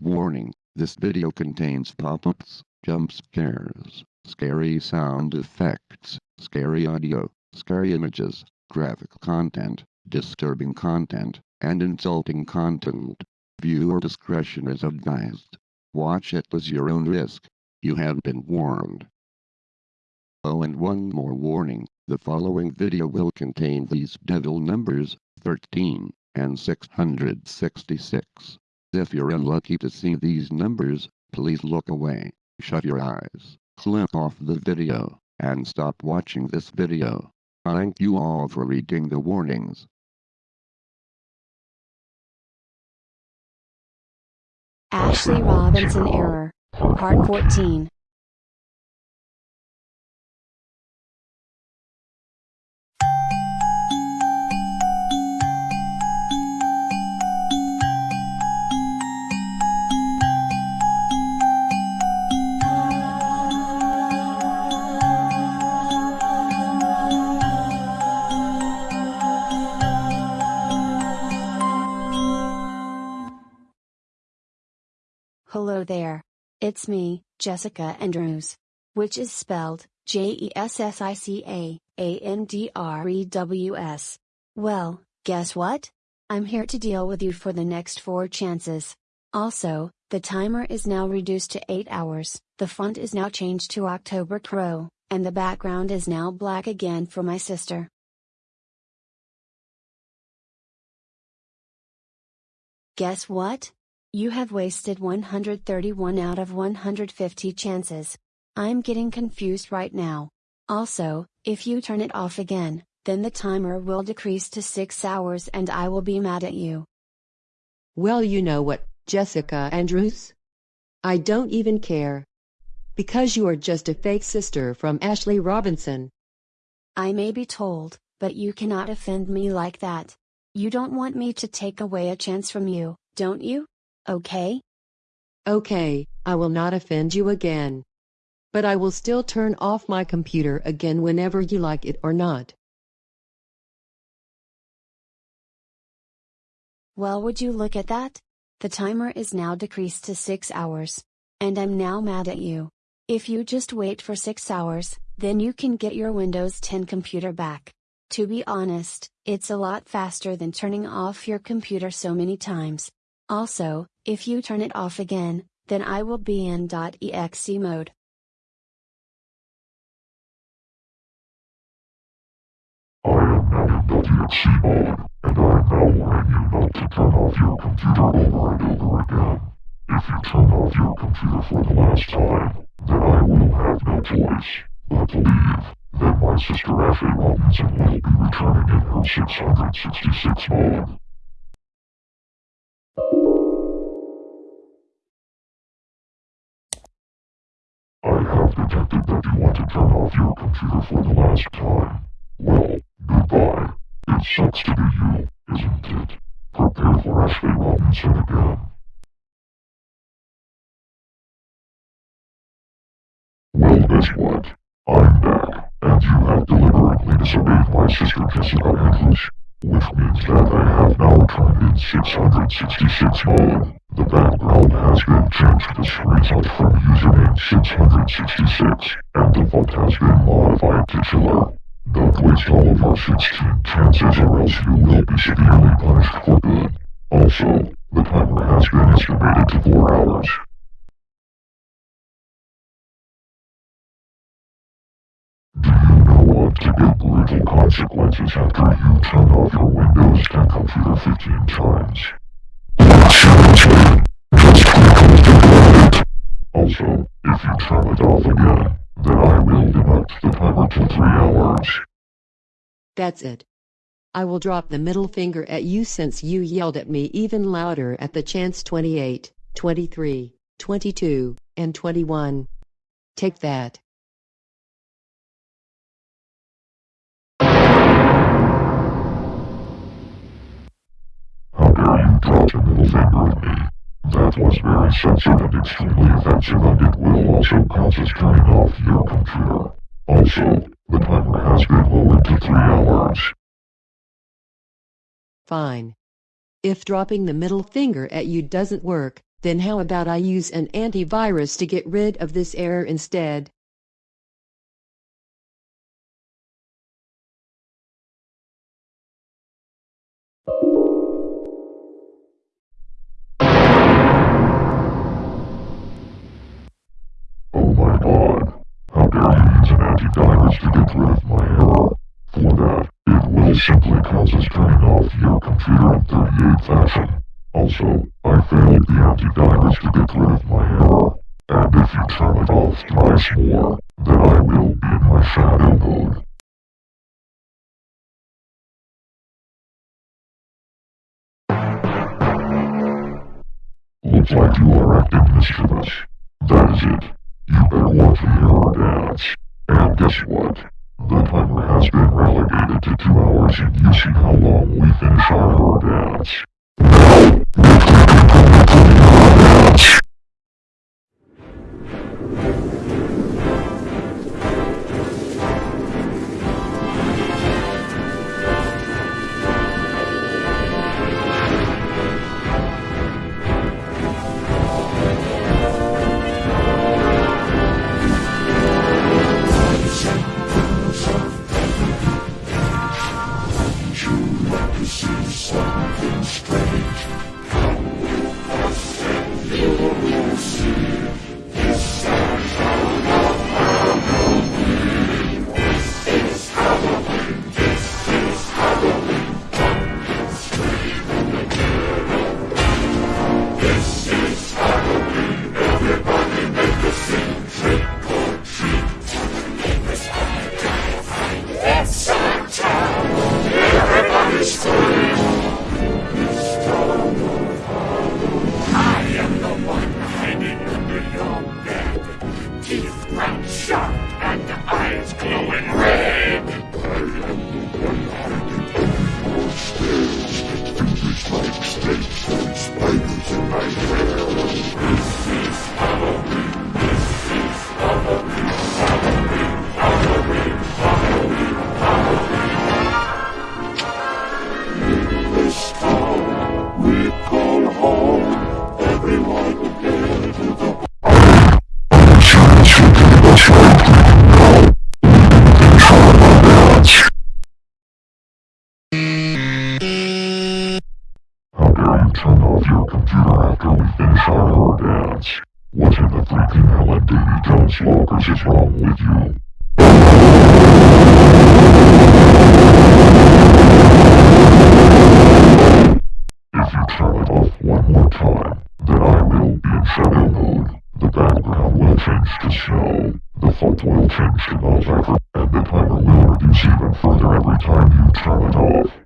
Warning, this video contains pop-ups, jump scares, scary sound effects, scary audio, scary images, graphic content, disturbing content, and insulting content. Viewer discretion is advised. Watch it as your own risk. You have been warned. Oh and one more warning, the following video will contain these devil numbers, 13 and 666. If you're unlucky to see these numbers, please look away, shut your eyes, click off the video, and stop watching this video. Thank you all for reading the warnings. Ashley Robinson Error. Part 14. Hello there. It's me, Jessica Andrews. Which is spelled J E S S I C A A N D R E W S. Well, guess what? I'm here to deal with you for the next four chances. Also, the timer is now reduced to 8 hours, the font is now changed to October Crow, and the background is now black again for my sister. Guess what? You have wasted 131 out of 150 chances. I'm getting confused right now. Also, if you turn it off again, then the timer will decrease to 6 hours and I will be mad at you. Well, you know what, Jessica Andrews? I don't even care. Because you are just a fake sister from Ashley Robinson. I may be told, but you cannot offend me like that. You don't want me to take away a chance from you, don't you? Okay? Okay, I will not offend you again. But I will still turn off my computer again whenever you like it or not. Well, would you look at that? The timer is now decreased to 6 hours. And I'm now mad at you. If you just wait for 6 hours, then you can get your Windows 10 computer back. To be honest, it's a lot faster than turning off your computer so many times. Also, if you turn it off again, then I will be in .exe mode. I am now in .exe mode, and I am now warning you not to turn off your computer over and over again. If you turn off your computer for the last time, then I will have no choice but to leave. Then my sister Ashley Robinson will be returning in her 666 mode. That you want to turn off your computer for the last time. Well, goodbye. It sucks to be you, isn't it? Prepare for Ashley Robinson again. Well, guess what? I'm back, and you have deliberately disobeyed my sister Jessica Andrews, which means that I have now turned in 666 mode. The background has been changed to screenshot from username 666, and the font has been modified to chiller. Don't waste all of our 16 chances or else you will be severely punished for good. Also, the timer has been estimated to 4 hours. Do you know what to get brutal consequences after you turn off your Windows 10 computer 15 times? Also, if you turn it off again, then I will deduct the timer to 3 hours. That's it. I will drop the middle finger at you since you yelled at me even louder at the chance 28, 23, 22, and 21. Take that. How dare you drop the middle finger at me? That was very sensitive and extremely offensive and it will also count as turning off your computer. Also, the timer has been lowered to 3 hours. Fine. If dropping the middle finger at you doesn't work, Then how about I use an antivirus to get rid of this error instead? My god. How dare you use an antivirus to get rid of my error? For that, it will simply cause us turning off your computer in 38 fashion. Also, I failed the antivirus to get rid of my error. And if you turn it off twice more, then I will be in my shadow mode. Looks like you are acting mischievous. That is it. You better watch the error dance. And guess what? The timer has been relegated to two hours and you see how long we finish our dance. Now, for the error computer after we finish our horror dance. What in the freaking hell at Davy Jones Lockers is wrong with you? If you turn it off one more time, then I will be in shadow mode. The background will change to snow, the font will change to non and the timer will reduce even further every time you turn it off.